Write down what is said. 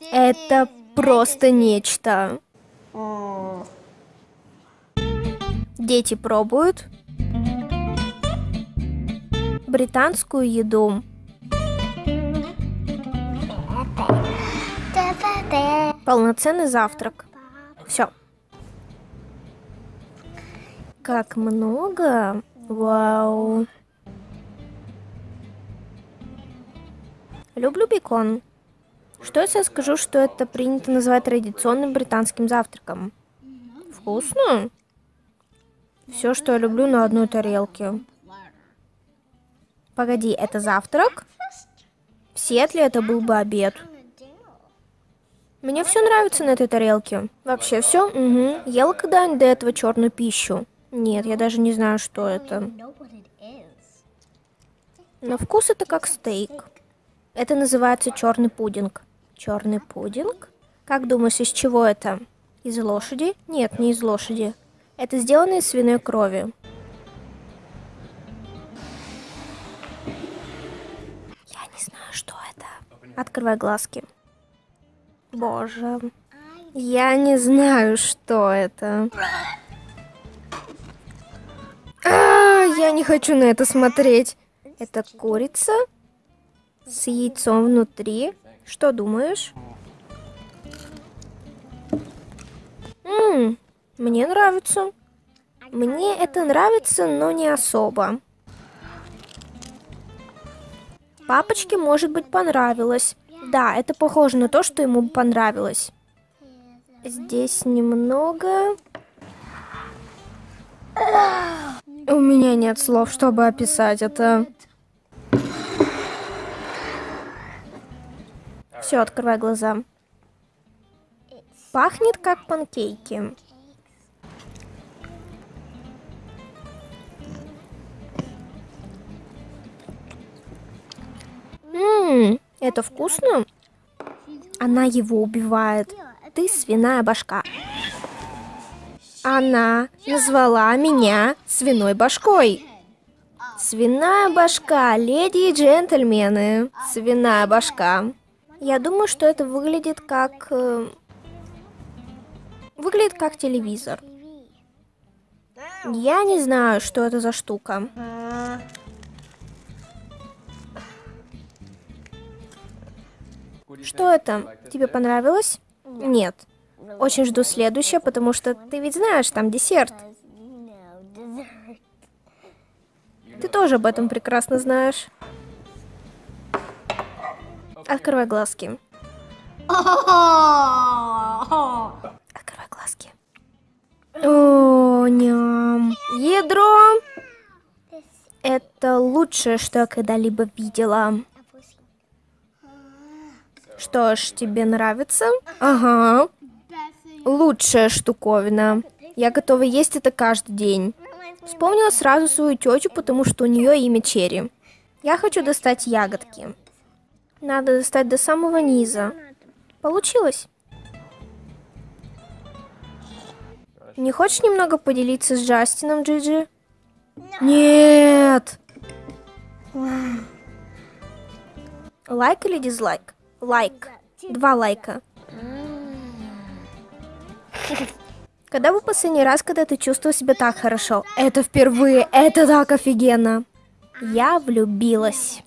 Это просто нечто. Дети пробуют британскую еду. Полноценный завтрак. Все. Как много. Вау. Люблю бекон. Что если я скажу, что это принято называть традиционным британским завтраком? Вкусно? Все, что я люблю на одной тарелке. Погоди, это завтрак? В Сиэтле это был бы обед. Мне все нравится на этой тарелке. Вообще все? Угу. Ела когда-нибудь до этого черную пищу? Нет, я даже не знаю, что это. На вкус это как стейк. Это называется черный пудинг. Черный пудинг? Как думаешь, из чего это? Из лошади? Нет, не из лошади. Это сделано из свиной крови. Я не знаю, что это. Открывай глазки. Боже. Я не знаю, что это. А, я не хочу на это смотреть. Это курица с яйцом внутри. Что думаешь? Ммм, мне нравится. Мне это нравится, но не особо. Папочке, может быть, понравилось. Да, это похоже на то, что ему понравилось. Здесь немного... У меня нет слов, чтобы описать это. Все, открывай глаза. Пахнет как панкейки. Ммм, это вкусно? Она его убивает. Ты свиная башка. Она назвала меня свиной башкой. Свиная башка, леди и джентльмены. Свиная башка. Я думаю, что это выглядит как... Э, выглядит как телевизор. Я не знаю, что это за штука. Что это? Тебе понравилось? Нет. Очень жду следующее, потому что ты ведь знаешь, там десерт. Ты тоже об этом прекрасно знаешь. Открывай глазки. Открывай глазки. О, ням. Ядро. Это лучшее, что я когда-либо видела. Что ж, тебе нравится? Ага. Лучшая штуковина. Я готова есть это каждый день. Вспомнила сразу свою тетю, потому что у нее имя Черри. Я хочу достать ягодки. Надо достать до самого низа. Получилось? Не хочешь немного поделиться с Джастином, Джиджи? Нет! Лайк или дизлайк? Лайк. Два лайка. Когда был последний раз, когда ты чувствовал себя так хорошо? Это впервые, это так офигенно. Я влюбилась.